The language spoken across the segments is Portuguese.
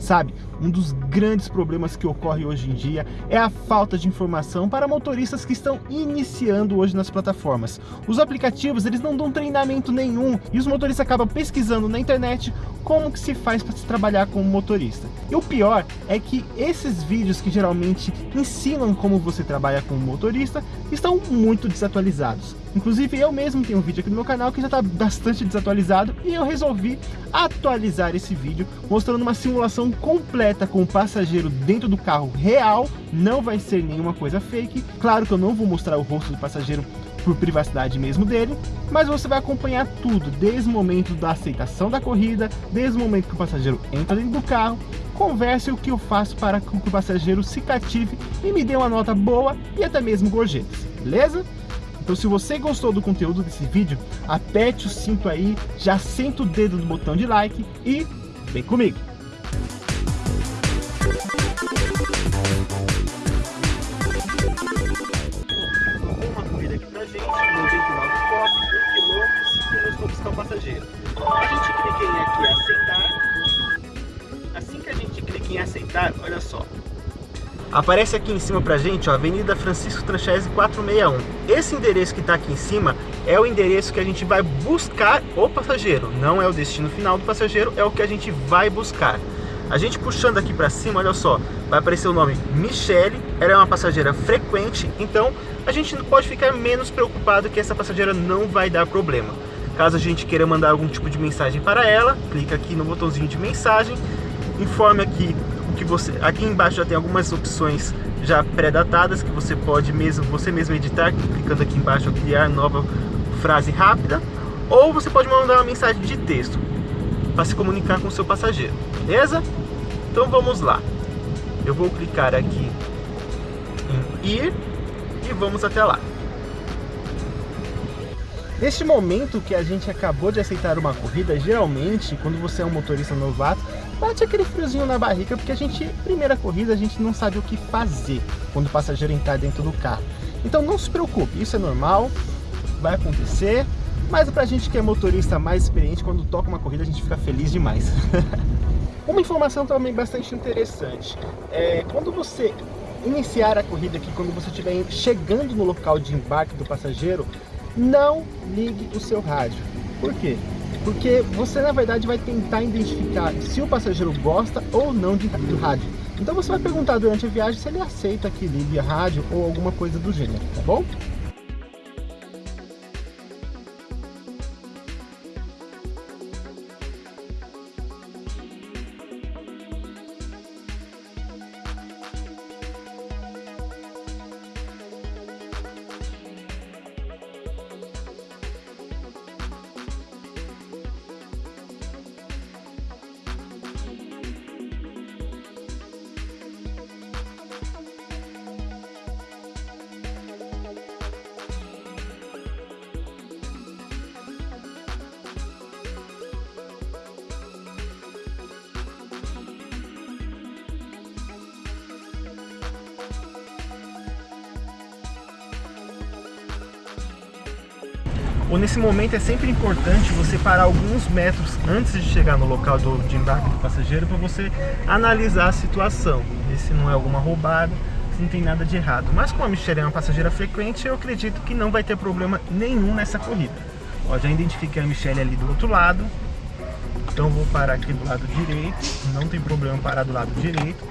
Sabe, um dos grandes problemas que ocorre hoje em dia é a falta de informação para motoristas que estão iniciando hoje nas plataformas. Os aplicativos, eles não dão treinamento nenhum e os motoristas acabam pesquisando na internet como que se faz para se trabalhar como motorista. E o pior é que esses vídeos que geralmente ensinam como você trabalha como motorista estão muito desatualizados. Inclusive eu mesmo tenho um vídeo aqui no meu canal que já está bastante desatualizado e eu resolvi atualizar esse vídeo mostrando uma simulação completa com o passageiro dentro do carro real, não vai ser nenhuma coisa fake. Claro que eu não vou mostrar o rosto do passageiro por privacidade mesmo dele, mas você vai acompanhar tudo, desde o momento da aceitação da corrida, desde o momento que o passageiro entra dentro do carro, converse o que eu faço para que o passageiro se cative e me dê uma nota boa e até mesmo gorjetas, beleza? Então se você gostou do conteúdo desse vídeo, aperte o cinto aí, já senta o dedo no botão de like e vem comigo! Olha só, Aparece aqui em cima pra gente, ó, Avenida Francisco Tranchese 461. Esse endereço que tá aqui em cima é o endereço que a gente vai buscar o passageiro. Não é o destino final do passageiro, é o que a gente vai buscar. A gente puxando aqui para cima, olha só, vai aparecer o nome Michele, ela é uma passageira frequente, então a gente não pode ficar menos preocupado que essa passageira não vai dar problema. Caso a gente queira mandar algum tipo de mensagem para ela, clica aqui no botãozinho de mensagem, informe aqui você aqui embaixo já tem algumas opções já pré-datadas que você pode mesmo você mesmo editar, clicando aqui embaixo criar nova frase rápida, ou você pode mandar uma mensagem de texto para se comunicar com o seu passageiro, beleza? Então vamos lá. Eu vou clicar aqui em ir e vamos até lá. Neste momento que a gente acabou de aceitar uma corrida, geralmente, quando você é um motorista novato, bate aquele friozinho na barriga, porque a gente, primeira corrida, a gente não sabe o que fazer quando o passageiro entrar dentro do carro. Então não se preocupe, isso é normal, vai acontecer, mas pra gente que é motorista mais experiente, quando toca uma corrida a gente fica feliz demais. uma informação também bastante interessante, é, quando você iniciar a corrida aqui, quando você estiver chegando no local de embarque do passageiro, não ligue o seu rádio. Por quê? Porque você na verdade vai tentar identificar se o passageiro gosta ou não de, do rádio. Então você vai perguntar durante a viagem se ele aceita que ligue rádio ou alguma coisa do gênero, tá bom? Ou nesse momento é sempre importante você parar alguns metros antes de chegar no local do, de embarque do passageiro para você analisar a situação, ver se não é alguma roubada, se não tem nada de errado. Mas como a Michelle é uma passageira frequente, eu acredito que não vai ter problema nenhum nessa corrida. Ó, já identifiquei a Michelle ali do outro lado, então vou parar aqui do lado direito, não tem problema parar do lado direito.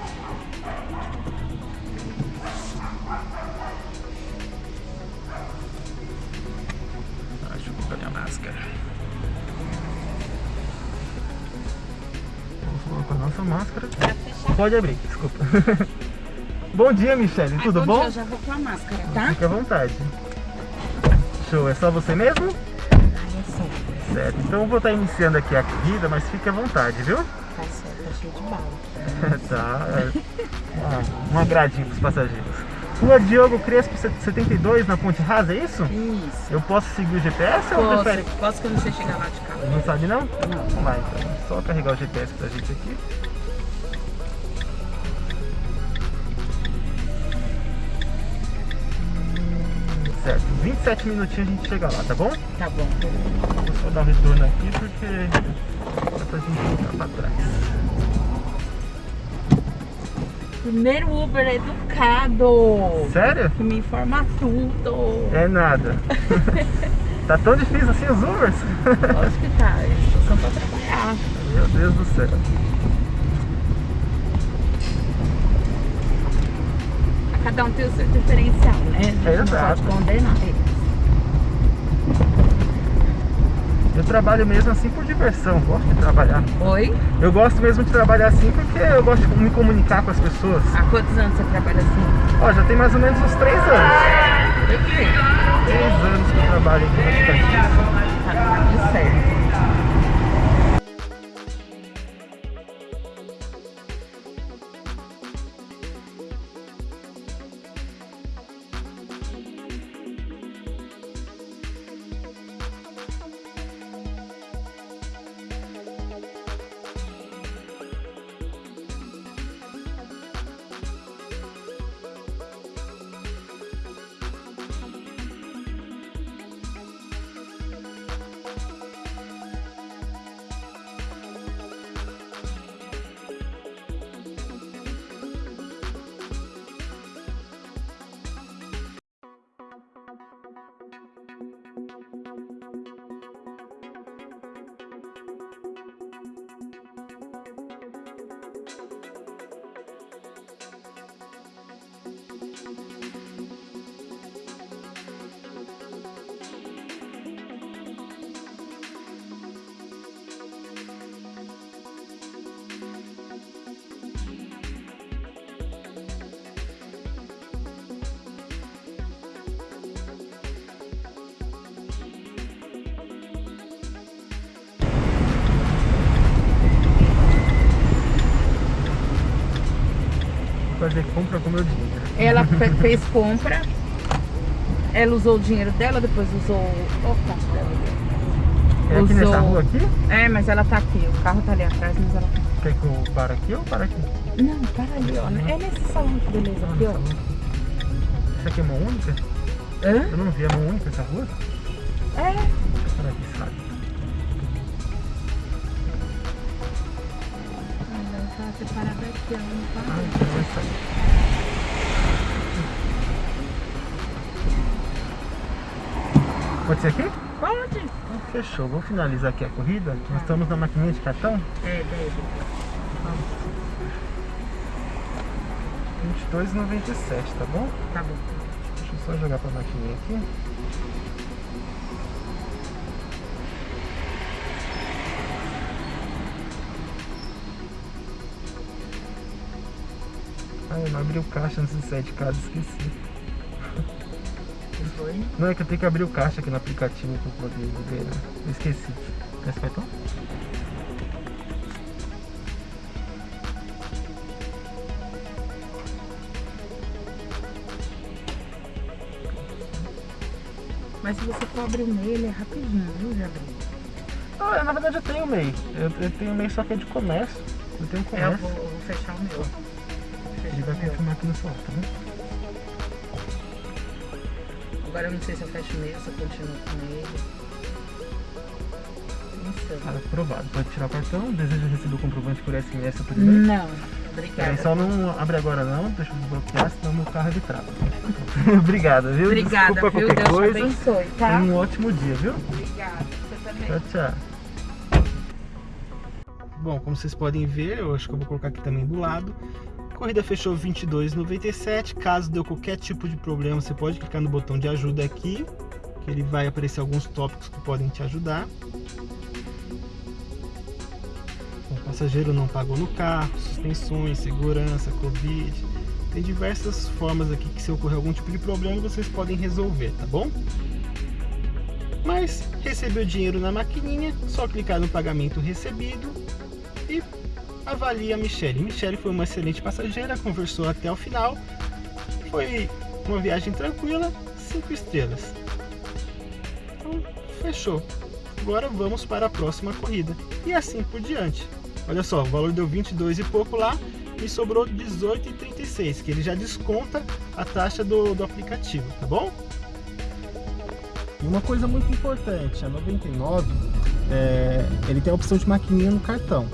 Nossa máscara. Pode abrir, desculpa. bom dia, Michelle, Ai, tudo bom? bom? Dia, eu já vou com a máscara, tá? Fique à vontade. Show, é só você mesmo? Ah, é só. Certo, então eu vou estar iniciando aqui a corrida, mas fique à vontade, viu? Tá certo, tá cheio de bala. tá, é. um agradinho para os passageiros. Rua Diogo Crespo 72 na Ponte Rasa, é isso? Isso. Eu posso seguir o GPS posso, ou prefere? Posso que eu não sei chegar lá de carro. Não sabe não? Não. Vai então. Só carregar o GPS pra gente aqui. Certo, 27 minutinhos a gente chega lá, tá bom? Tá bom. Vou só dar um retorno aqui porque é pra gente voltar pra trás. Primeiro Uber educado. Sério? Que me informa tudo. É nada. tá tão difícil assim os Ubers? Lógico que tá. Eles são pra trabalhar. Meu Deus do céu. Cada um tem o seu diferencial, né? É não exato. pode condenar Eu trabalho mesmo assim por diversão, gosto de trabalhar. Oi? Eu gosto mesmo de trabalhar assim porque eu gosto de me comunicar com as pessoas. Há quantos anos você trabalha assim? Ó, já tem mais ou menos uns três anos. Três anos que eu trabalho aqui no aplicativo. Tá caminho certo. Fazer compra com meu dinheiro. Ela fe- fez compra. Ela usou o dinheiro dela, depois usou o carro dela. É aqui Usou- nessa rua aqui? É, mas ela tá aqui. O carro tá ali atrás, mas ela tá Quer que eu pare aqui ou para aqui? Não, para ali, ó. É nesse salão de beleza aqui, ó. Isso aqui é mão única? Hã? Eu não vi, é mão única essa rua? É. Será que sabe? Ela tá separada aqui, ó. Não tá? então vai sair. Pode ser aqui? Pode. Então, Fechou, vou finalizar aqui a corrida. Nós estamos na maquininha de cartão. É, deve. 22,97, tá bom? Tá bom. Deixa eu só jogar pra maquininha aqui. Ah, eu não abri o caixa sair de casa, esqueci. Foi? Não, é que eu tenho que abrir o caixa aqui no aplicativo pra poder liberar. Eu esqueci. Quer esse cartão? Mas se você for abrir o meio, ele é rapidinho, viu, Gabriel? Ah, eu, na verdade eu tenho MEI. Eu, eu tenho MEI só que é de comércio. Eu tenho É, eu comércio. vou, eu vou fechar o meu. Ele vai Fechar o meu. confirmar aqui no celular, tá bom? Agora eu não sei se eu fecho o meu, se eu continuo com ele. Não sei. Aprovado. Pode tirar o cartão. Deseja receber o comprovante por SMS ou por e-mail? Não, obrigada. só não abre agora não, deixa eu desbloquear, senão meu carro é vitrado. Obrigado, viu? Obrigada, Desculpa viu? qualquer Deus coisa. te abençoe, tá? Um ótimo dia, viu? Obrigada. Você também. Tchau, tchau. Bom, como vocês podem ver, eu acho que eu vou colocar aqui também do lado. Corrida fechou 22,97. Caso deu qualquer tipo de problema, você pode clicar no botão de ajuda aqui, que ele vai aparecer alguns tópicos que podem te ajudar. O passageiro não pagou no carro, suspensões, segurança, Covid. Tem diversas formas aqui que se ocorrer algum tipo de problema, vocês podem resolver, tá bom? Mas recebeu dinheiro na maquininha, só clicar no pagamento recebido avalie a Michelle. Michelle foi uma excelente passageira, conversou até o final. Foi uma viagem tranquila, 5 estrelas. Então, fechou. Agora vamos para a próxima corrida. E assim por diante. Olha só, o valor deu 22 e pouco lá e sobrou 18,36, que ele já desconta a taxa do, do aplicativo, tá bom? E uma coisa muito importante, a 99, é, ele tem a opção de maquininha no cartão.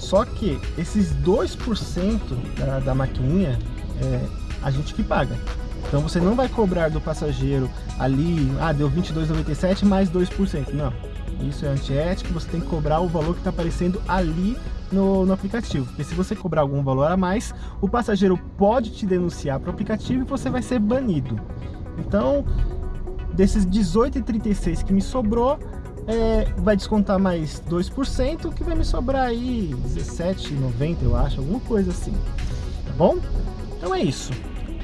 Só que esses 2% da, da maquininha é a gente que paga. Então você não vai cobrar do passageiro ali, ah, deu 22,97 mais 2%. Não, isso é antiético, você tem que cobrar o valor que está aparecendo ali no, no, aplicativo. Porque se você cobrar algum valor a mais, o passageiro pode te denunciar para o aplicativo e você vai ser banido. Então, desses 18,36 que me sobrou, é, vai descontar mais 2%, que vai me sobrar aí 17,90 eu acho, alguma coisa assim. Tá bom? Então é isso.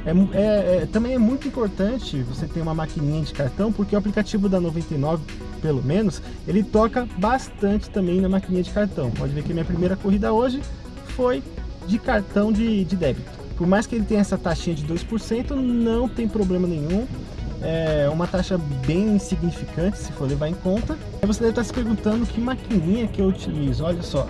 É, é, é, também é muito importante você ter uma maquininha de cartão, porque o aplicativo da 99, pelo menos, ele toca bastante também na maquininha de cartão. Pode ver que minha primeira corrida hoje foi de cartão de, de débito. Por mais que ele tenha essa taxinha de 2%, não tem problema nenhum. É uma taxa bem insignificante, se for levar em conta. E você deve estar se perguntando que maquininha que eu utilizo. Olha só,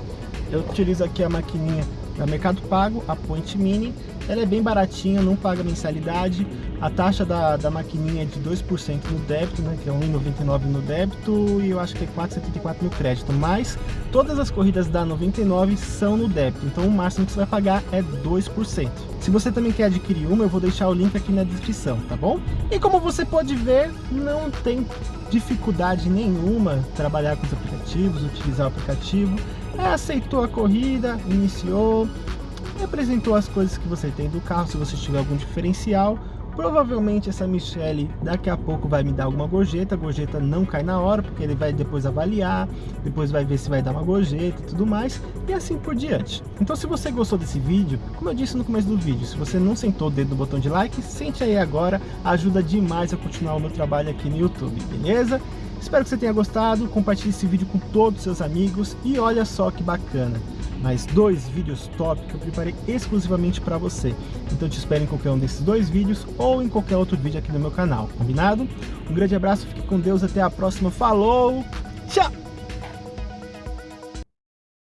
eu utilizo aqui a maquininha da Mercado Pago, a Point Mini, ela é bem baratinha, não paga mensalidade. A taxa da, da maquininha é de 2% no débito, né, que é 1,99 no débito e eu acho que é 4,74 no crédito. Mas todas as corridas da 99 são no débito, então o máximo que você vai pagar é 2%. Se você também quer adquirir uma, eu vou deixar o link aqui na descrição, tá bom? E como você pode ver, não tem dificuldade nenhuma trabalhar com os aplicativos, utilizar o aplicativo. É, aceitou a corrida, iniciou, apresentou as coisas que você tem do carro, se você tiver algum diferencial. Provavelmente essa Michelle daqui a pouco vai me dar alguma gorjeta, a gorjeta não cai na hora, porque ele vai depois avaliar, depois vai ver se vai dar uma gorjeta e tudo mais, e assim por diante. Então se você gostou desse vídeo, como eu disse no começo do vídeo, se você não sentou o dedo no botão de like, sente aí agora, ajuda demais a continuar o meu trabalho aqui no YouTube, beleza? Espero que você tenha gostado, compartilhe esse vídeo com todos os seus amigos e olha só que bacana mais dois vídeos top que eu preparei exclusivamente para você. Então te espero em qualquer um desses dois vídeos ou em qualquer outro vídeo aqui no meu canal, combinado? Um grande abraço, fique com Deus, até a próxima, falou, tchau!